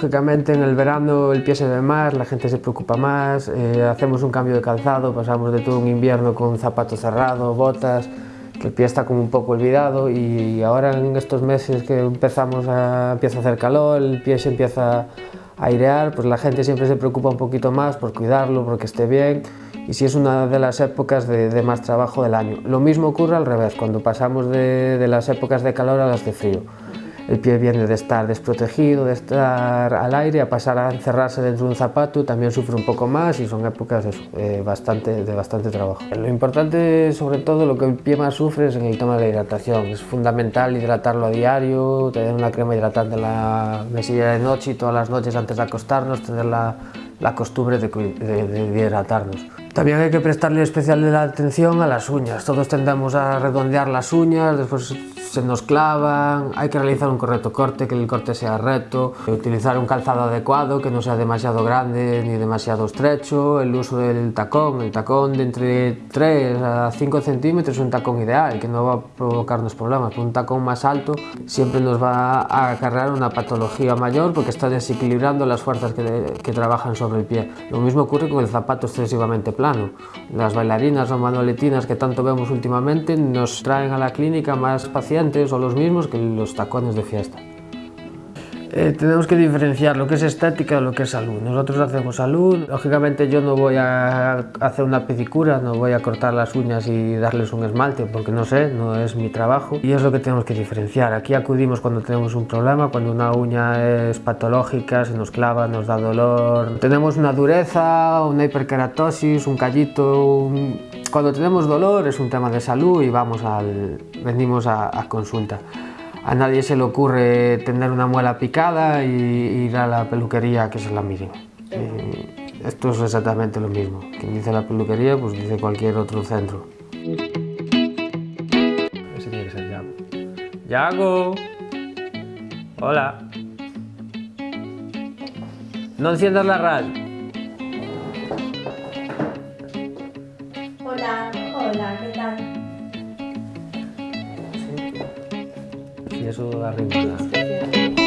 Lógicamente en el verano el pie se ve más, la gente se preocupa más, eh, hacemos un cambio de calzado, pasamos de todo un invierno con zapatos cerrados, botas, que el pie está como un poco olvidado y ahora en estos meses que empezamos a, empieza a hacer calor, el pie se empieza a airear, pues la gente siempre se preocupa un poquito más por cuidarlo, porque esté bien y si es una de las épocas de, más trabajo del año. Lo mismo ocurre al revés, cuando pasamos de las épocas de calor a las de frío el pie viene de estar desprotegido, de estar al aire, a pasar a encerrarse dentro de un zapato, también sufre un poco más y son épocas de, bastante, de bastante trabajo. Lo importante, sobre todo, lo que el pie más sufre es en el tema de la hidratación. Es fundamental hidratarlo a diario, tener una crema hidratante en la mesilla de noche y todas las noches antes de acostarnos, tener la, la costumbre de, de hidratarnos. También hay que prestarle especial atención a las uñas. Todos tendemos a redondear las uñas, después se nos clavan, hay que realizar un correcto corte, que el corte sea recto, utilizar un calzado adecuado, que no sea demasiado grande ni demasiado estrecho, el uso del tacón, el tacón de entre 3 a 5 centímetros es un tacón ideal, que no va a provocarnos problemas, un tacón más alto siempre nos va a acarrear una patología mayor porque está desequilibrando las fuerzas que, que trabajan sobre el pie. Lo mismo ocurre con el zapato excesivamente plano. Las bailarinas o manualetinas que tanto vemos últimamente nos traen a la clínica más pacientes o los mismos que los tacones de fiesta. Eh, tenemos que diferenciar lo que es estética de lo que es salud. Nosotros hacemos salud, lógicamente yo no voy a hacer una pedicura, no voy a cortar las uñas y darles un esmalte, porque no sé, no es mi trabajo. Y es lo que tenemos que diferenciar. Aquí acudimos cuando tenemos un problema, cuando una uña es patológica, se nos clava, nos da dolor. Tenemos una dureza, una hiperkeratosis, un callito... Cuando tenemos dolor es un tema de salud y vamos al... venimos a consulta a nadie se le ocurre tener una muela picada y ir a la peluquería que se la miren. esto es exactamente lo mismo. Quien dice la peluquería, pues dice cualquier otro centro. Ese tiene que ser Yago. ¡Yago! Hola. No enciendas la radio. Eso arriba.